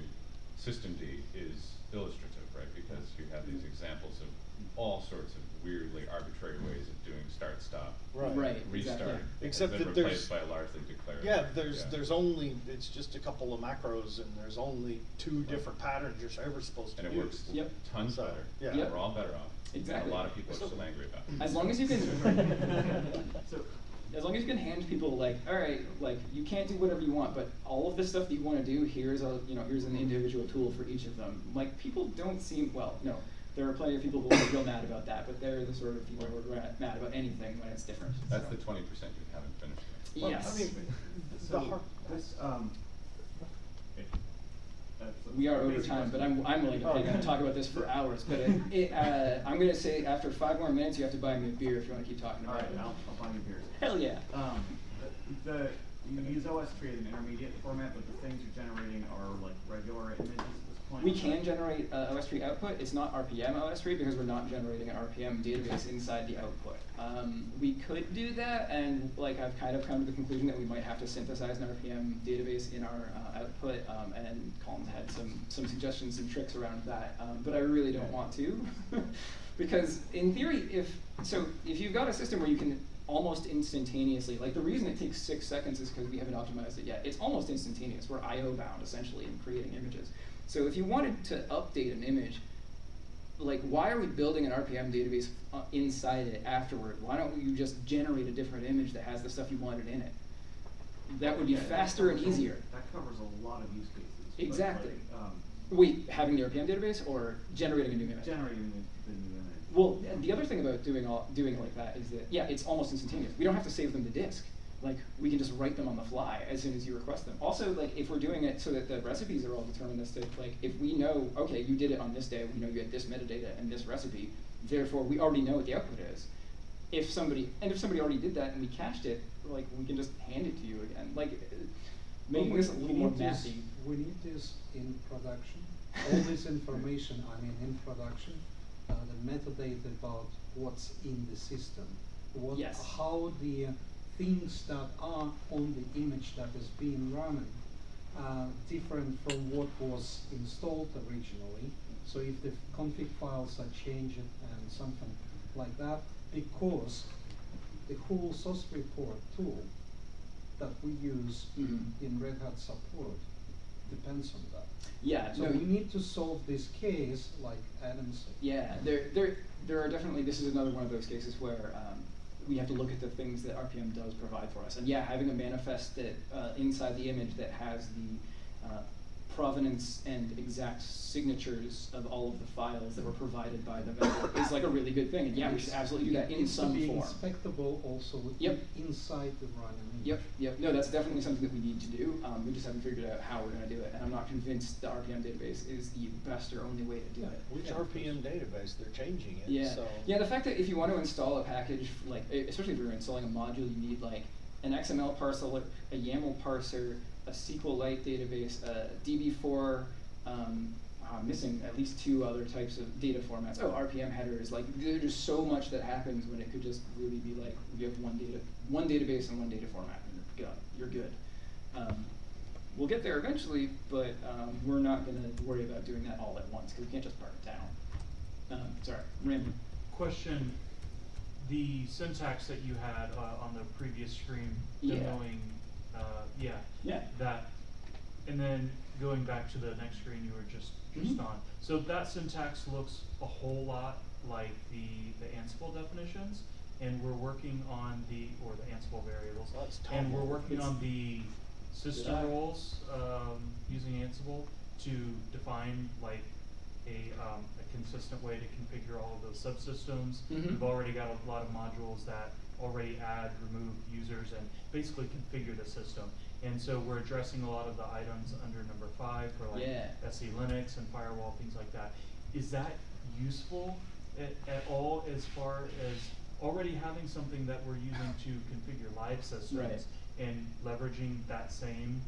system D is illustrative, right? Because you have these examples of all sorts of weirdly arbitrary ways of doing start, stop, Right. Right. restart, exactly. Except been that there's- replaced by a largely declarative. Yeah, there's yeah. there's only it's just a couple of macros and there's only two different patterns you're ever supposed to And it use. works Yep. tons So, better. yeah. Yep. We're all better off. Exactly. A lot of people are still angry about it. As long as you can. So, as long as you can hand people like, all right, like you can't do whatever you want, but all of the stuff that you want to do, here's a you know here's an individual tool for each of them. Like people don't seem well, no, there are plenty of people who are real mad about that, but they're the sort of people who are ra- mad about anything when it's different. That's so. the twenty percent you haven't finished. yet. Well, Yes. I mean, the So, har- this, um, okay. We are over time, but. I'm, I'm willing to Oh, okay. talk about this for hours, but it, it, uh, I'm gonna say after five more minutes, you have to buy me a beer if you wanna keep talking All about right, it. I'll, I'll buy you beers. Hell yeah. Um, the, the, you use OSTree as an intermediate format, but the things you're generating are like regular images at this point? We can generate uh, OSTree output. It's not RPM OSTree because we're not generating an RPM database inside the output. Um, we could do that, and like I've kind of come to the conclusion that we might have to synthesize an RPM database in our uh, output. Um, and Colin's had some some suggestions and tricks around that, um, but I really don't want to, because in theory, if so, if you've got a system where you can almost instantaneously. Like the reason it takes six seconds is because we haven't optimized it yet. It's almost instantaneous. We're I/O bound essentially in creating images. So if you wanted to update an image, like why are we building an RPM database uh, inside it afterward? Why don't you just generate a different image that has the stuff you wanted in it? That would be Yeah, faster and covers a- easier. That covers a lot of use cases. Exactly. like, um, Wait, having the RPM database or generating a new image? generating the, new image. Well, the other thing about doing all doing it like that is that yeah, it's almost instantaneous. We don't have to save them to disk. Like we can just write them on the fly as soon as you request them. Also, like if we're doing it so that the recipes are all deterministic, like if we know okay, you did it on this day, we know you had this metadata and this recipe, therefore we already know what the output is. If somebody and if somebody already did that and we cached it, like we can just hand it to you again. Like making this a little more this- We need this in production. All this information, I mean, in production, uh, the metadata about what's in the system, what, Yes. how the uh, things that are on the image that is being run are different from what was installed originally. So if the config files are changed and something like that, because the whole sosreport tool that we use Mhm. in Red Hat support depends on that. Yeah, So no, we need to solve this case, like Adam said. Yeah, there, there, there are definitely. This is another one of those cases where um, we have to look at the things that RPM does provide for us. And yeah, having a manifest that uh, inside the image that has the uh, provenance and exact signatures of all of the files that were provided by the vendor is like a really good thing. And yeah, we should absolutely do that in needs to some be form. inspectable also Yep. inside the run image. Yep, yep. No, that's definitely something that we need to do. Um, we just haven't figured out how we're going to do it, and I'm not convinced the RPM database is the best or only way to do it. Which RPM database, they're changing it, Yeah. so. Yeah, the fact that if you want to install a package, like especially if you're installing a module, you need like an XML parser, or a YAML parser, a SQLite database, a DB4. Um, oh, I'm missing at least two other types of data formats. Oh, RPM headers. Like there's just so much that happens when it could just really be like you have one data, one database and one data format, and you're good. You're good. Um, we'll get there eventually, but um, we're not going to worry about doing that all at once because we can't just burn it down. Um, sorry, Ram. Question, the syntax that you had uh, on the previous screen, Yeah. demoing, uh, yeah. Yeah. That, and then going back to the next screen you were just, just Mhm. on. So that syntax looks a whole lot like the, the Ansible definitions, and we're working on the, or the Ansible variables. Well, And we're working It's- on the system roles, um, using Ansible to define like a, um, a consistent way to configure all of those subsystems. Mhm. We've already got a lot of modules that already add, remove users and basically configure the system. And so we're addressing a lot of the items under number five for like Yeah. SE Linux and firewall, things like that. Is that useful at, at all as far as already having something that we're using to configure live systems? Right. And leveraging that same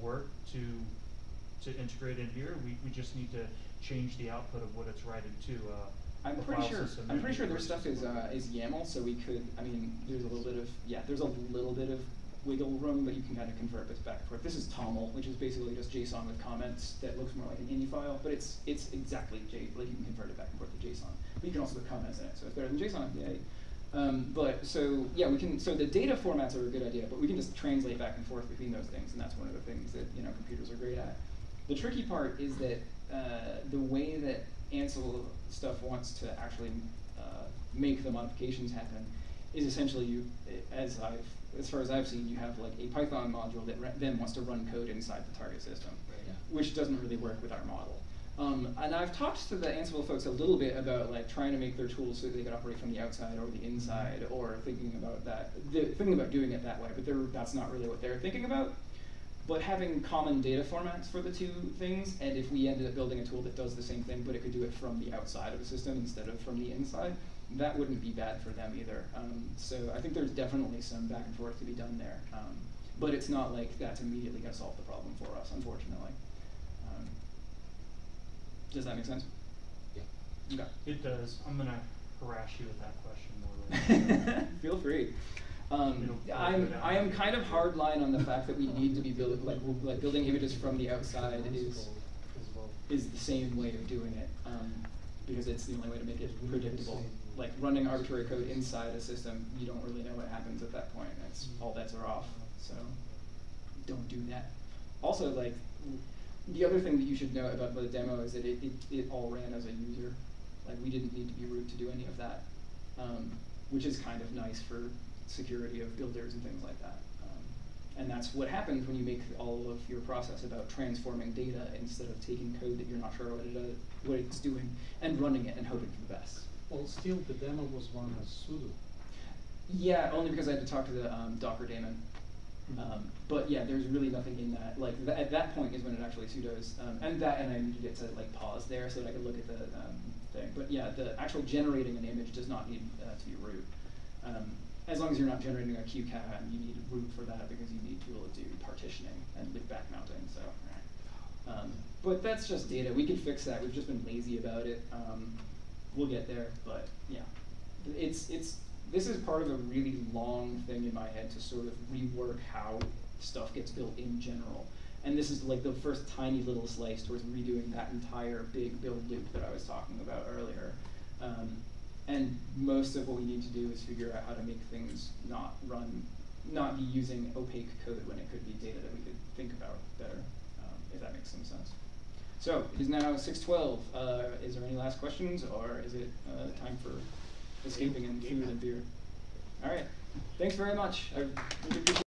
work to, to integrate in here, we, we just need to change the output of what it's writing to, uh, I'm pretty sure. I'm pretty sure their stuff is uh, is YAML, so we could. I mean, there's a little bit of yeah. There's a little bit of wiggle room, but you can kind of convert this back and forth. This is TOML, which is basically just JSON with comments that looks more like an INI file, but it's it's exactly J. Like you can convert it back and forth to JSON. But you can also put comments in it, so it's better than JSON. Yay. Um, but so yeah, we can. So the data formats are a good idea, but we can just translate back and forth between those things, and that's one of the things that you know computers are great at. The tricky part is that uh, the way that Ansible stuff wants to actually uh, make the modifications happen is essentially you, as I've, as far as I've seen, you have like a Python module that re- then wants to run code inside the target system, Yeah. which doesn't really work with our model. Um, and I've talked to the Ansible folks a little bit about like trying to make their tools so they can operate from the outside or the inside, or thinking about that, the, thinking about doing it that way. But they're, that's not really what they're thinking about. But having common data formats for the two things, and if we ended up building a tool that does the same thing, but it could do it from the outside of the system instead of from the inside, that wouldn't be bad for them either. Um, so I think there's definitely some back and forth to be done there. Um, but it's not like that's immediately going to solve the problem for us, unfortunately. Um, does that make sense? Yeah. Okay. It does. I'm gonna harass you with that question more later. Feel free. Um, I'm. I am kind of hardline on the fact that we need to be building like like building images from the outside is is the same way of doing it um, because it's the only way to make it predictable. Like running arbitrary code inside a system, you don't really know what happens at that point. That's all bets are off. So don't do that. Also, like the other thing that you should know about the demo is that it, it, it all ran as a user. Like we didn't need to be root to do any of that, um, which is kind of nice for security of builders and things like that. Um, and that's what happens when you make all of your process about transforming data instead of taking code that you're not sure what, it, uh, what it's doing and running it and hoping for the best. Well, still, the demo was run as sudo. Yeah, only because I had to talk to the um, Docker daemon. Um, but yeah, there's really nothing in that. Like th- at that point is when it actually sudos, um, and that, and I needed it to like pause there so that I could look at the um, thing. But yeah, the actual generating an image does not need uh, to be root. As long as you're not generating a qcow, you need room for that because you need to be able to do partitioning and loop back mounting. So, um, but that's just data. We can fix that. We've just been lazy about it. Um, we'll get there, but yeah, it's it's this is part of a really long thing in my head to sort of rework how stuff gets built in general. And this is like the first tiny little slice towards redoing that entire big build loop that I was talking about earlier. Um, and most of what we need to do is figure out how to make things not run, not be using opaque code when it could be data that we could think about better, um, if that makes some sense. So it is now 6:12. Uh, is there any last questions, or is it uh, time for escaping and food and beer? All right. Thanks very much. I really appreciate